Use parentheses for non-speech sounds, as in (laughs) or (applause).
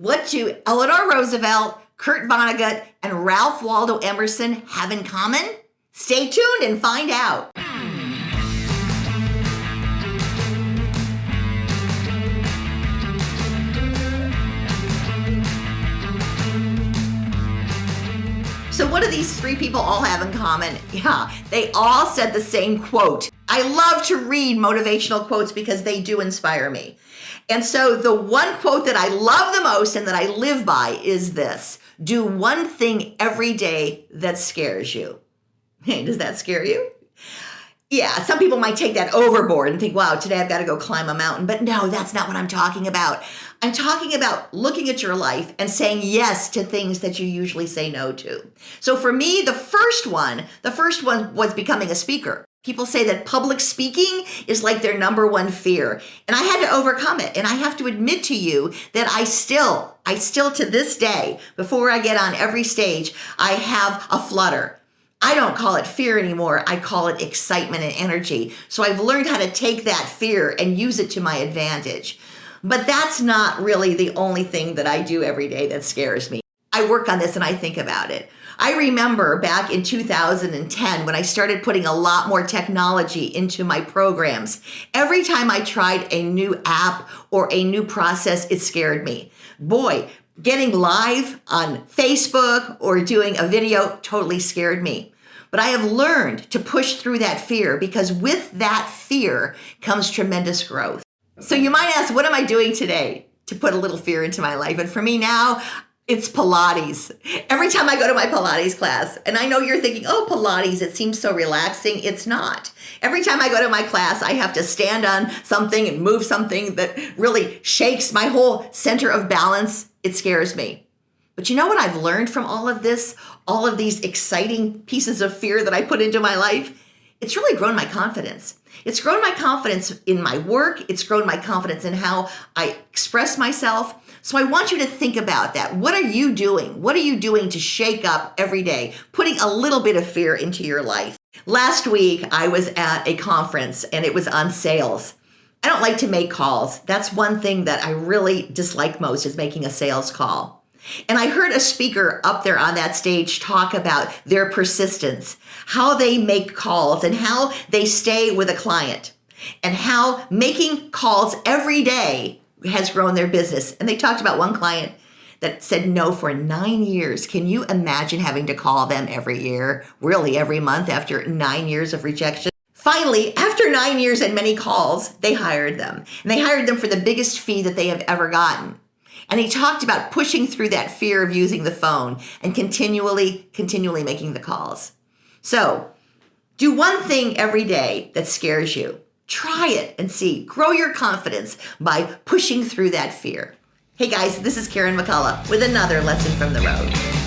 What do Eleanor Roosevelt, Kurt Vonnegut, and Ralph Waldo Emerson have in common? Stay tuned and find out. So, what do these three people all have in common? Yeah, they all said the same quote. I love to read motivational quotes because they do inspire me. And so, the one quote that I love the most and that I live by is this do one thing every day that scares you. (laughs) Hey, does that scare you? Yeah, some people might take that overboard and think, wow, today I've got to go climb a mountain. But no, that's not what I'm talking about. I'm talking about looking at your life and saying yes to things that you usually say no to. So for me, the first one, the first one was becoming a speaker. People say that public speaking is like their number one fear. And I had to overcome it. And I have to admit to you that I still, I still to this day, before I get on every stage, I have a flutter. I don't call it fear anymore. I call it excitement and energy. So I've learned how to take that fear and use it to my advantage. But that's not really the only thing that I do every day that scares me. I work on this and I think about it. I remember back in 2010 when I started putting a lot more technology into my programs. Every time I tried a new app or a new process, it scared me. Boy, Getting live on Facebook or doing a video totally scared me. But I have learned to push through that fear because with that fear comes tremendous growth. So you might ask, what am I doing today to put a little fear into my life? And for me now, it's Pilates. Every time I go to my Pilates class, and I know you're thinking, oh, Pilates, it seems so relaxing. It's not. Every time I go to my class, I have to stand on something and move something that really shakes my whole center of balance. It scares me. But you know what I've learned from all of this, all of these exciting pieces of fear that I put into my life? It's really grown my confidence. It's grown my confidence in my work. It's grown my confidence in how I express myself. So I want you to think about that. What are you doing? What are you doing to shake up every day, putting a little bit of fear into your life? Last week, I was at a conference and it was on sales. I don't like to make calls. That's one thing that I really dislike most is making a sales call. And I heard a speaker up there on that stage talk about their persistence, how they make calls and how they stay with a client and how making calls every day has grown their business. And they talked about one client that said no for nine years. Can you imagine having to call them every year, really every month after nine years of rejection? Finally, after nine years and many calls, they hired them. And they hired them for the biggest fee that they have ever gotten. And he talked about pushing through that fear of using the phone and continually, continually making the calls. So do one thing every day that scares you. Try it and see. Grow your confidence by pushing through that fear. Hey guys, this is Karen McCullough with another lesson from the road.